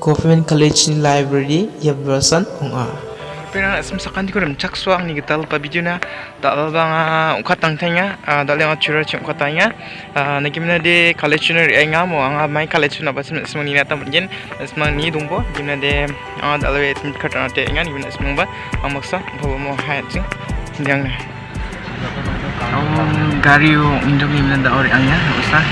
Government College ni library ya version onga. Pena sem sakan di kurim cak suang ni kita lupa video na. Tak bang ukat tang tanya. Dak le ngacura cim ukat tanya. Nak gimana de college ni? Enga mo anga mai college na basem semang ni nata mungkin semang ni dumbo gimana de dak le tim kata nate enga ni gimana semang ba? Amaksa bawa mo hayat sing yang Oh, gari yung indong mana dak ori anga usah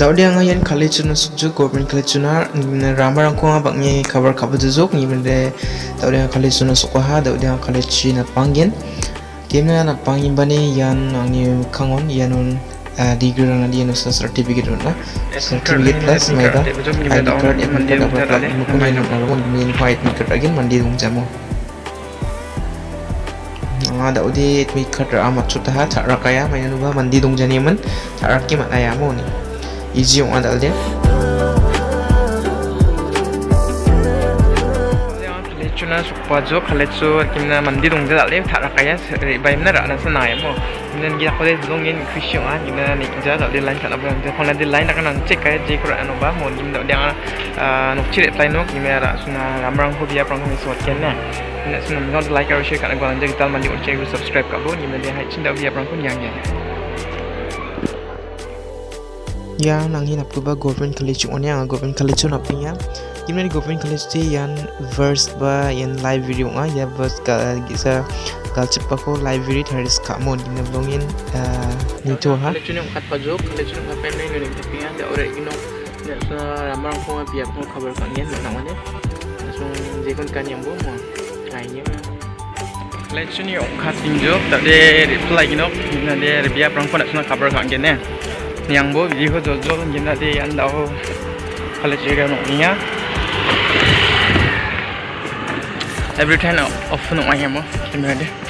Daudi ang yan college na sukju government college na ramar ang kuha bang ni cover cover juzuk ni mende daudi ang college na sukha daudi ang college na pangin game na na pangin bani yan ang ni kangon yan un degree na di sa certificate na certificate plus may da ID card yang mandi dapat lagi mukun ni na ron min white card again mandi dong jamo nga daudi mi card amat chutaha thara kaya may nuba mandi dong jani man thara ki mataya mo ni easy yung adal din chuna sukpa jo kimna mandi thara kaya na na gi dong in khishyo a kimna ni ja line kana bang khona line check kaya je mo da ra suna ramrang ho bia prang mi sot ken na nen suna not like or share kana gwa anje tal mandi check subscribe ka bo de bia yang nang hinap ko ba government college on yang government college on aping ya gimana di government college ti yan verse ba yan live video nga ya verse ka gisa kal cepa ko live video haris ka mo gimana blongin nito ha. College ni kat pajok college ni tapi ya da ore gino ya sa ramang ko biar ko kabar kan yan so kon kan yang bo mo kayaknya college ni tak de reply gino biar prang ko nak kabar kan yan yang bo video jojo gina de yan daw college area no niya every time off no maya mo gimana de Awak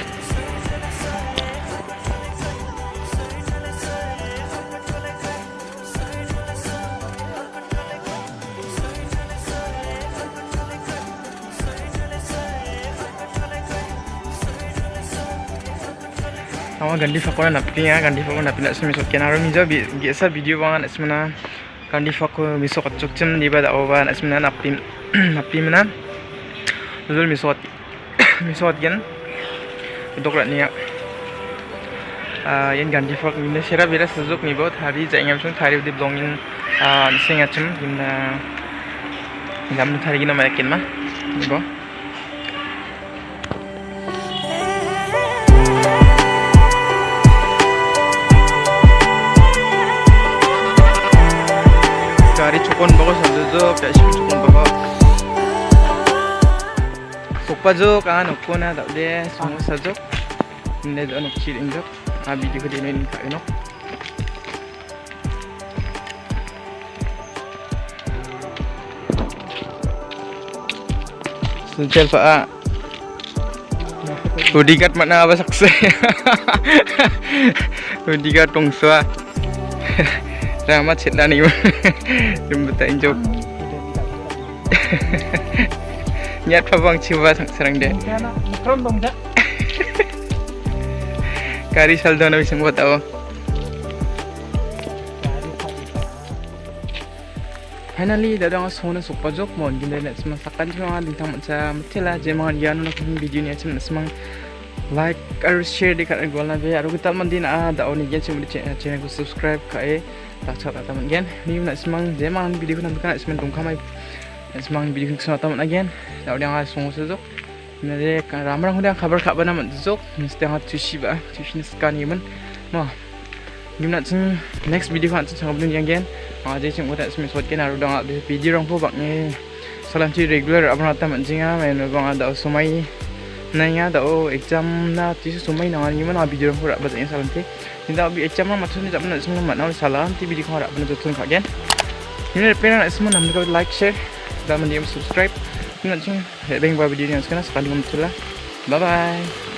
nak pergi ya, gandi fakor nak pindah semisal kena aro mijo biasa video bangan esmana gandi fakor misok acuk cem di bawah awan esmana nak pim nak pim mana, zul misot misot gen, untuk rat niak. Yan gandi fakor ini sera bira sejuk ni bawah hari jangan macam hari di blongin nising acem gimana gam hari gina makin mah, ni bawah. gari cukon bago sa duzo kaya siya cukon bago sukpa jo kan ukko na daw de sumo sa jo hindi do nuk chill injok ah video ko din yun ka ino Sunchel pa ah. Hudigat mana apa sakse Hudigat tongsa Rama níu Đừng bật tay chụp Nhát phá vang chiều vào thằng sarang deh Kari saldo na bisang buat ako Finally, dadang ako sona sa pajok mo Ganda na mga sakan lintang sa matila Diyan mga yano na kung video niya sa mga like or share di kat gol na be aru kita man din a da oni gen sum channel ko subscribe ka e tak chat ta man gen ni na semang je man video ko na kan semang dong kamai. Semang video ko sa ta man again da odi ang song so jok na de ram rang huda khabar kha bana man jok mesti ang tu shi ba tu shi skan ni man ma gimna chung next video kan chung bun yang gen ma je chung udah semang sot gen aru dang video rang po bak ni. Salam ci regular abang ta man jinga men bang ada sumai nanya dah exam na tu sumai na ni mana video ko rak bazan salam ti tinda bi exam ma maksud ni tak benar semua mak nak salam ti video ko rak benar betul kak kan ini pena nak semua nam kau like share dan mendiam subscribe. Nak cing beng video ni sekarang sekali betul lah. Bye bye